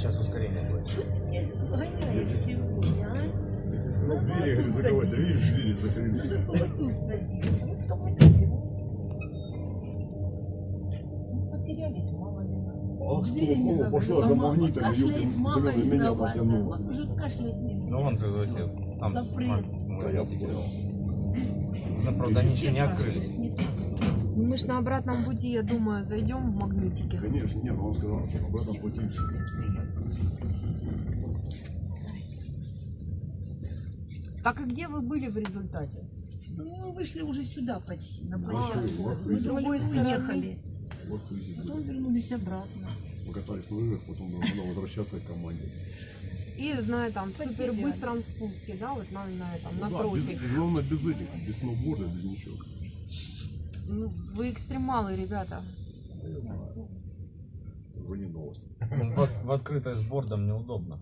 Что ты меня гоняешь сегодня, а? Ну, двери, говорит, тут закрывать, да садись. видишь, двери закрылись. Надо садиться. Ну, кто потерялись, мама надо. А не кто пошла за магнитом, Кашляет, мама меня виновата. потянула. Уже кашлять нельзя. Ну он же Всё. залетел. Там Запрет. Да, я понял. Ну, правда, они еще не открылись. Не то. Мы ж на обратном пути, я думаю, зайдем в магнитики. Конечно, нет, но он сказал, что об этом пути все. Так и где вы были в результате? Ну, мы вышли уже сюда почти, на Вышли, площадку. Мы с другой стороны ехали. Потом вернулись обратно. Покатались на лыжах, потом нужно возвращаться к команде. И, знаю, там, супер быстром спуске, да, вот на, на этом, на Ну да, тросик. без- главное без этих, без сноуборда, без ничего. Ну, вы экстремалы, ребята. Да я знаю. Уже не новость. В, в открытой с бордом неудобно.